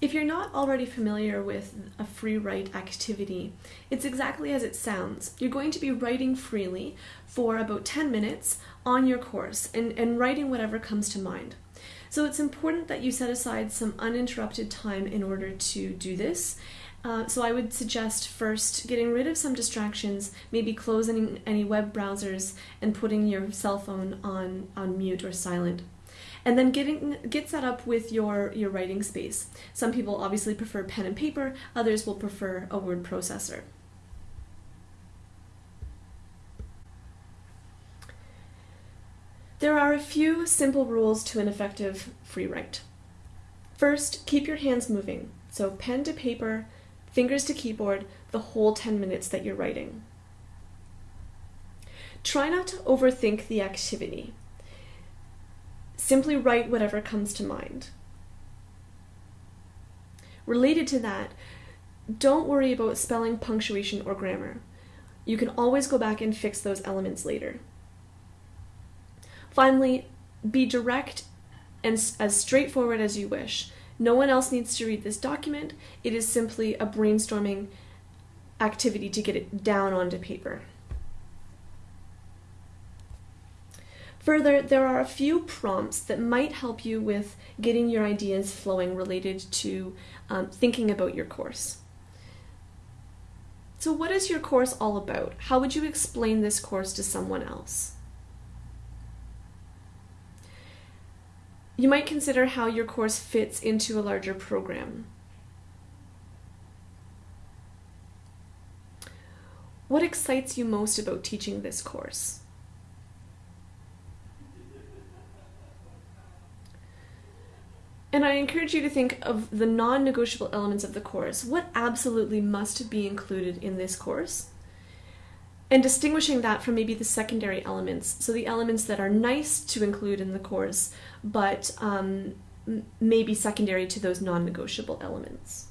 If you're not already familiar with a free write activity, it's exactly as it sounds. You're going to be writing freely for about 10 minutes on your course and, and writing whatever comes to mind. So it's important that you set aside some uninterrupted time in order to do this. Uh, so I would suggest first getting rid of some distractions, maybe closing any web browsers and putting your cell phone on, on mute or silent and then getting get set up with your your writing space. Some people obviously prefer pen and paper, others will prefer a word processor. There are a few simple rules to an effective free write. First, keep your hands moving. So pen to paper, fingers to keyboard, the whole 10 minutes that you're writing. Try not to overthink the activity. Simply write whatever comes to mind. Related to that, don't worry about spelling, punctuation, or grammar. You can always go back and fix those elements later. Finally, be direct and as straightforward as you wish. No one else needs to read this document. It is simply a brainstorming activity to get it down onto paper. Further, there are a few prompts that might help you with getting your ideas flowing related to um, thinking about your course. So, what is your course all about? How would you explain this course to someone else? You might consider how your course fits into a larger program. What excites you most about teaching this course? And I encourage you to think of the non negotiable elements of the course. What absolutely must be included in this course? And distinguishing that from maybe the secondary elements. So, the elements that are nice to include in the course, but um, may be secondary to those non negotiable elements.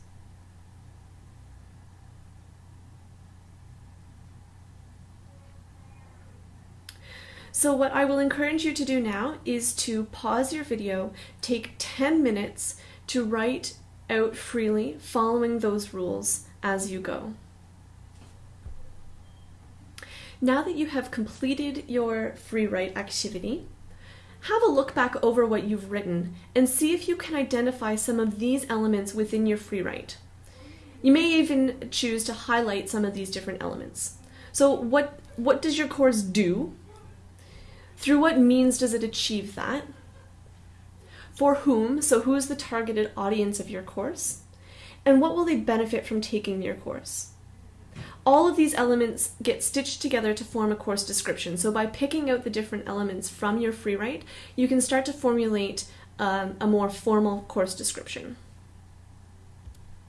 So what I will encourage you to do now is to pause your video, take 10 minutes to write out freely following those rules as you go. Now that you have completed your free write activity, have a look back over what you've written and see if you can identify some of these elements within your free write. You may even choose to highlight some of these different elements. So what, what does your course do? Through what means does it achieve that? For whom? So, who is the targeted audience of your course? And what will they benefit from taking your course? All of these elements get stitched together to form a course description. So, by picking out the different elements from your free write, you can start to formulate um, a more formal course description.